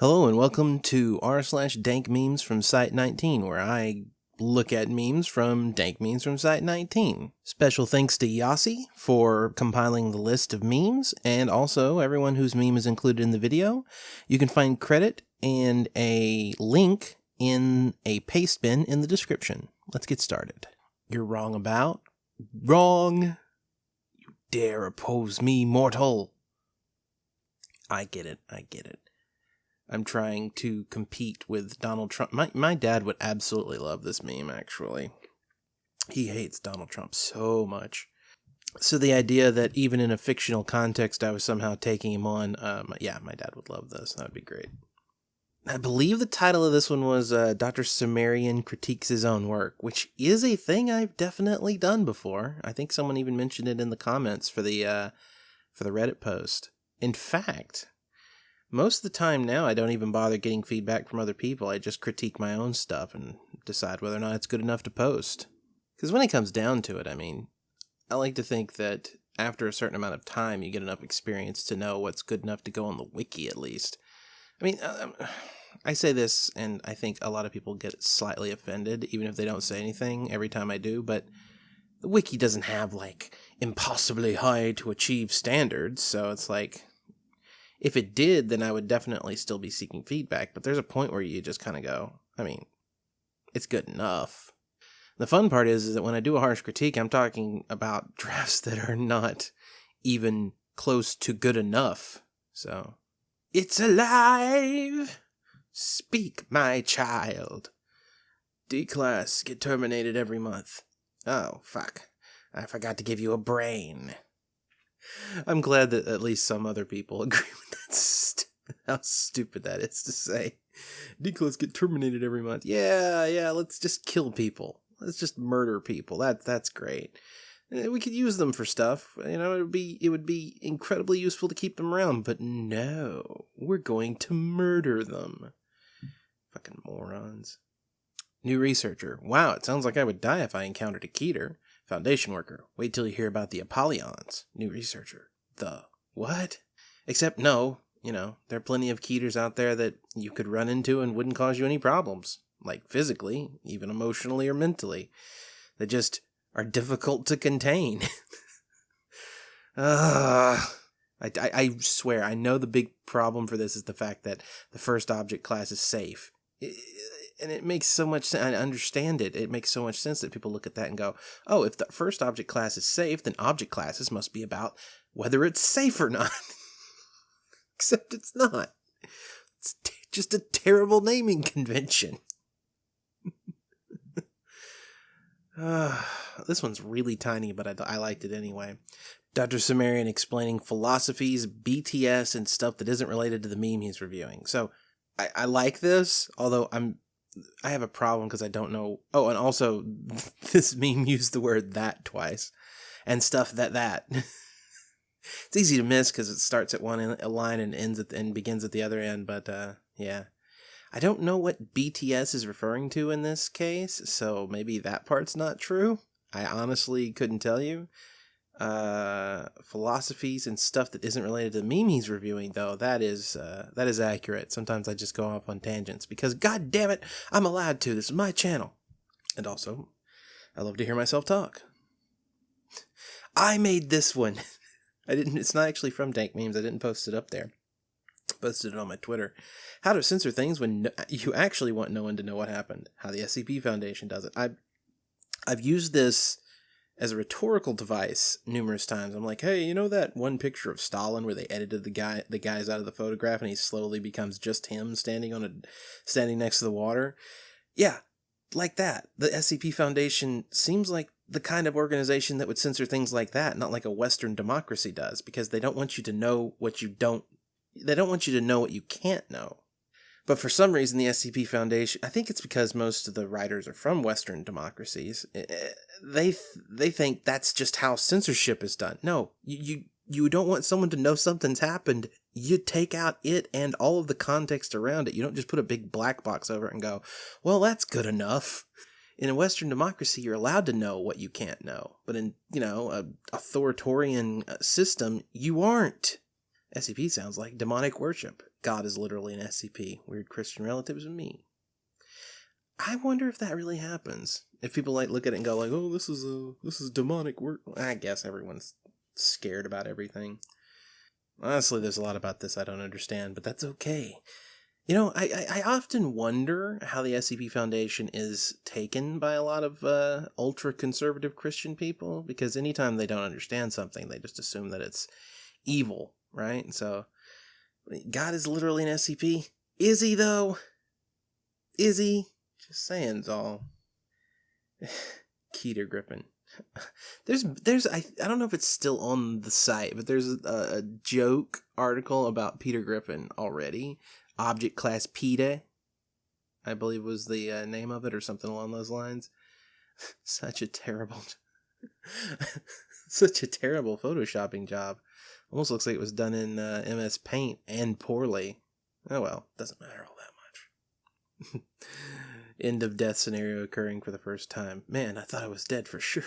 Hello and welcome to r slash dank memes from Site 19, where I look at memes from dank memes from Site 19. Special thanks to Yossi for compiling the list of memes, and also everyone whose meme is included in the video. You can find credit and a link in a paste bin in the description. Let's get started. You're wrong about? Wrong! You dare oppose me, mortal! I get it, I get it. I'm trying to compete with Donald Trump. My my dad would absolutely love this meme actually. He hates Donald Trump so much. So the idea that even in a fictional context I was somehow taking him on, um, yeah, my dad would love this. That would be great. I believe the title of this one was uh, Dr. Cimmerian critiques his own work, which is a thing I've definitely done before. I think someone even mentioned it in the comments for the uh, for the Reddit post. In fact, most of the time now I don't even bother getting feedback from other people. I just critique my own stuff and decide whether or not it's good enough to post. Because when it comes down to it, I mean, I like to think that after a certain amount of time, you get enough experience to know what's good enough to go on the wiki at least. I mean, um, I say this, and I think a lot of people get slightly offended, even if they don't say anything every time I do, but the wiki doesn't have like impossibly high to achieve standards, so it's like if it did, then I would definitely still be seeking feedback. But there's a point where you just kind of go, I mean, it's good enough. The fun part is, is that when I do a harsh critique, I'm talking about drafts that are not even close to good enough. So, it's alive! Speak, my child. D class get terminated every month. Oh, fuck. I forgot to give you a brain. I'm glad that at least some other people agree with how stupid that is to say. D class get terminated every month. Yeah, yeah. Let's just kill people. Let's just murder people. That that's great. Eh, we could use them for stuff. You know, it would be it would be incredibly useful to keep them around. But no, we're going to murder them. Fucking morons. New researcher. Wow, it sounds like I would die if I encountered a Keter. Foundation worker. Wait till you hear about the Apollyons. New researcher. The what? Except no, you know, there are plenty of Keters out there that you could run into and wouldn't cause you any problems. Like physically, even emotionally or mentally. They just are difficult to contain. uh, I, I, I swear, I know the big problem for this is the fact that the first object class is safe and it makes so much sense. I understand it. It makes so much sense that people look at that and go, oh, if the first object class is safe, then object classes must be about whether it's safe or not. Except it's not. It's t- just a terrible naming convention. uh, this one's really tiny, but I, I liked it anyway. Dr. Cimmerian explaining philosophies, BTS, and stuff that isn't related to the meme he's reviewing. So I, I like this, although I'm I have a problem because I don't know. Oh, and also this meme used the word that twice, and stuff that that. it's easy to miss because it starts at one line and ends at the, and begins at the other end. But uh, yeah, I don't know what BTS is referring to in this case, so maybe that part's not true. I honestly couldn't tell you uh, philosophies and stuff that isn't related to he's reviewing, though, that is uh, that is accurate. Sometimes I just go off on tangents because, god damn it, I'm allowed to. This is my channel, and also, I love to hear myself talk. I made this one. I didn't. It's not actually from Dank Memes. I didn't post it up there. I posted it on my Twitter. How to censor things when no, you actually want no one to know what happened. How the SCP Foundation does it. I I've used this as a rhetorical device numerous times. I'm like, hey, you know that one picture of Stalin where they edited the guy the guys out of the photograph and he slowly becomes just him standing on a standing next to the water? Yeah, like that. The SCP Foundation seems like the kind of organization that would censor things like that, not like a Western democracy does, because they don't want you to know what you don't they don't want you to know what you can't know. But for some reason, the SCP Foundation, I think it's because most of the writers are from Western democracies, eh, eh, they they think that's just how censorship is done. No, you, you you don't want someone to know something's happened. You take out it and all of the context around it. You don't just put a big black box over it and go, well, that's good enough. In a Western democracy, you're allowed to know what you can't know. But in, you know, a authoritarian uh, system, you aren't. SCP sounds like demonic worship. God is literally an SCP. Weird Christian relatives and me. I wonder if that really happens. If people like look at it and go like, "Oh, this is a this is demonic work." I guess everyone's scared about everything. Honestly, there's a lot about this I don't understand, but that's okay. You know, I, I, I often wonder how the SCP Foundation is taken by a lot of uh, ultra conservative Christian people because anytime they don't understand something, they just assume that it's evil, right? So, God is literally an SCP. Is he, though? Is he? Just saying, all. Keter Griffin. There's, there's, I, I don't know if it's still on the site, but there's a, a joke article about Peter Griffin already. Object Class PETA, I believe was the uh, name of it, or something along those lines. such a terrible, such a terrible photoshopping job. Almost looks like it was done in uh, MS Paint and poorly. Oh well, doesn't matter all that much. End of death scenario occurring for the first time. Man, I thought I was dead for sure.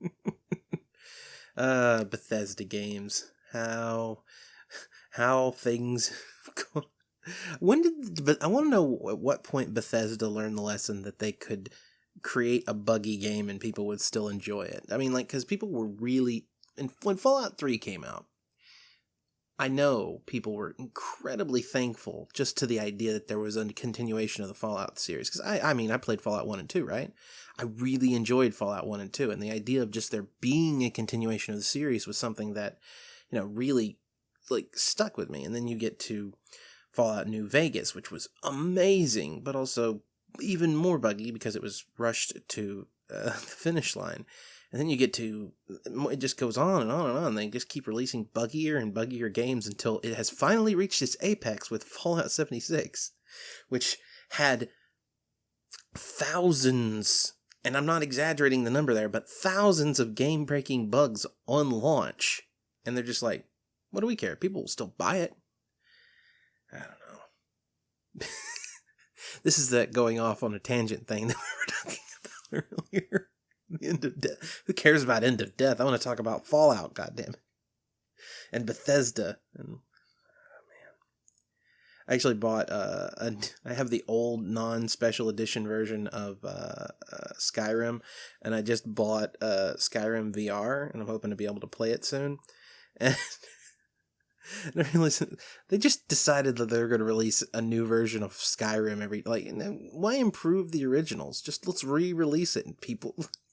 uh, Bethesda games. How how things when did but I want to know at what point Bethesda learned the lesson that they could create a buggy game and people would still enjoy it. I mean like cuz people were really and when Fallout 3 came out I know people were incredibly thankful just to the idea that there was a continuation of the Fallout series. Because I, I mean, I played Fallout 1 and 2, right? I really enjoyed Fallout 1 and 2. And the idea of just there being a continuation of the series was something that, you know, really, like, stuck with me. And then you get to Fallout New Vegas, which was amazing, but also even more buggy because it was rushed to uh, the finish line. And then you get to it just goes on and on and on. They just keep releasing buggier and buggier games until it has finally reached its apex with Fallout 76, which had thousands, and I'm not exaggerating the number there, but thousands of game breaking bugs on launch. And they're just like, what do we care? People will still buy it. I don't know. this is that going off on a tangent thing that we were talking about earlier. End of death. Who cares about end of death? I want to talk about Fallout, goddamn it. And Bethesda. And oh man. I actually bought uh a, I have the old non-special edition version of uh, uh, Skyrim and I just bought uh Skyrim VR and I'm hoping to be able to play it soon. And I they just decided that they're going to release a new version of Skyrim every like. Why improve the originals? Just let's re-release it, and people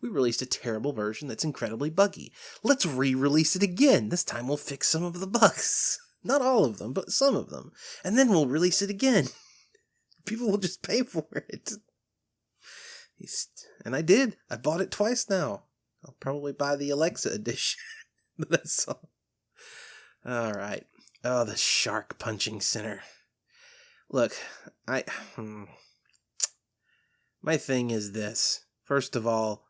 we released a terrible version that's incredibly buggy. Let's re-release it again. This time we'll fix some of the bugs. Not all of them, but some of them. And then we'll release it again. People will just pay for it. And I did. I bought it twice now. I'll probably buy the Alexa edition. That's all. All right. Oh, the shark punching center. Look, I. Hmm, my thing is this. First of all,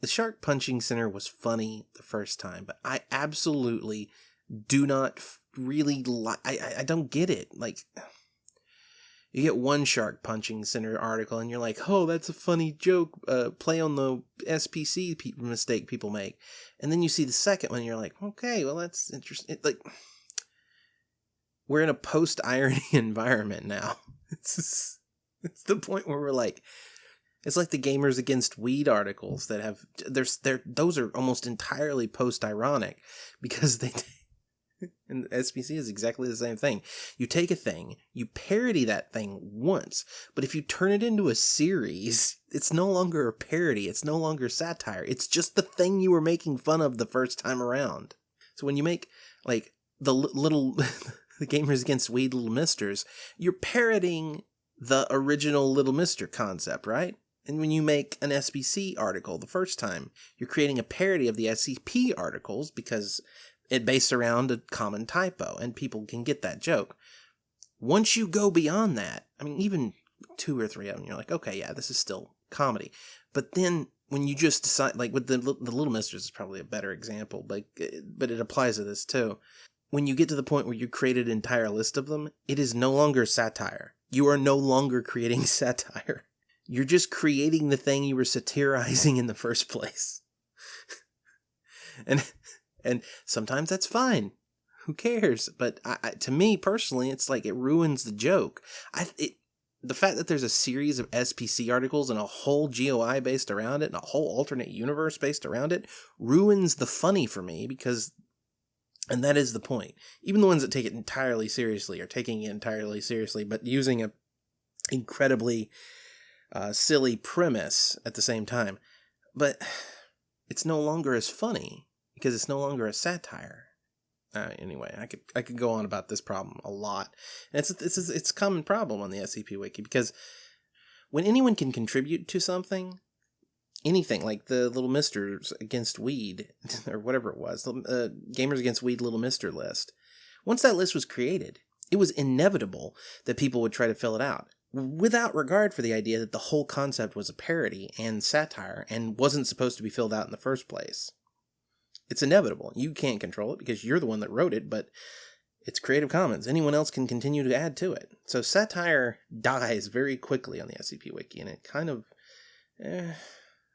the Shark Punching Center was funny the first time, but I absolutely do not really like. I, I don't get it. Like, you get one Shark Punching Center article, and you're like, "Oh, that's a funny joke." Uh, play on the SPC pe- mistake people make, and then you see the second one, and you're like, "Okay, well, that's interesting." It, like, we're in a post irony environment now. It's just, it's the point where we're like, it's like the gamers against weed articles that have there's there those are almost entirely post ironic because they and SPC is exactly the same thing. You take a thing, you parody that thing once, but if you turn it into a series, it's no longer a parody, it's no longer satire. It's just the thing you were making fun of the first time around. So when you make like the little the gamers against weed little misters, you're parodying the original little mister concept, right? And when you make an SPC article the first time, you're creating a parody of the SCP articles because it based around a common typo and people can get that joke. Once you go beyond that, I mean, even two or three of them, you're like, okay, yeah, this is still comedy. But then when you just decide, like with the, the Little Misters is probably a better example, but, eh, but it applies to this too. When you get to the point where you create an entire list of them, it is no longer satire. You are no longer creating satire. You're just creating the thing you were satirizing in the first place. and and sometimes that's fine. Who cares? But I, I, to me personally, it's like it ruins the joke. I it, the fact that there's a series of SPC articles and a whole GOI based around it and a whole alternate universe based around it ruins the funny for me because and that is the point. Even the ones that take it entirely seriously are taking it entirely seriously, but using a incredibly uh, silly premise at the same time. But it's no longer as funny because it's no longer a satire. Uh, anyway, I could I could go on about this problem a lot. And it's it's it's a common problem on the SCP Wiki because when anyone can contribute to something, anything like the Little Misters against Weed or whatever it was, uh, Gamers Against Weed Little Mister list. Once that list was created, it was inevitable that people would try to fill it out without regard for the idea that the whole concept was a parody and satire and wasn't supposed to be filled out in the first place. It's inevitable. You can't control it because you're the one that wrote it, but it's Creative Commons. Anyone else can continue to add to it. So satire dies very quickly on the SCP Wiki, and it kind of, eh,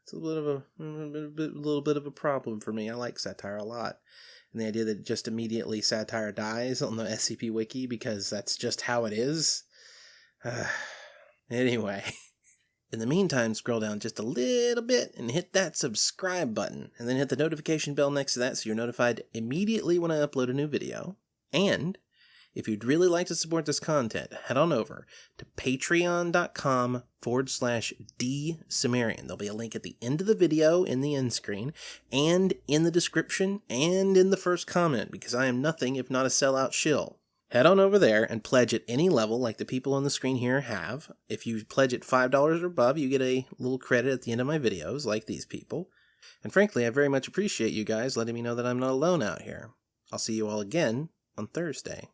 it's a little bit of a, a little bit of a problem for me. I like satire a lot, and the idea that just immediately satire dies on the SCP Wiki because that's just how it is. Anyway. In the meantime, scroll down just a little bit and hit that subscribe button, and then hit the notification bell next to that so you're notified immediately when I upload a new video. And if you'd really like to support this content, head on over to patreon.com forward slash drcimmerian. There'll be a link at the end of the video in the end screen, and in the description, and in the first comment, because I am nothing if not a sellout shill. Head on over there and pledge at any level like the people on the screen here have. If you pledge at $5 or above, you get a little credit at the end of my videos, like these people. And frankly, I very much appreciate you guys letting me know that I'm not alone out here. I'll see you all again on Thursday.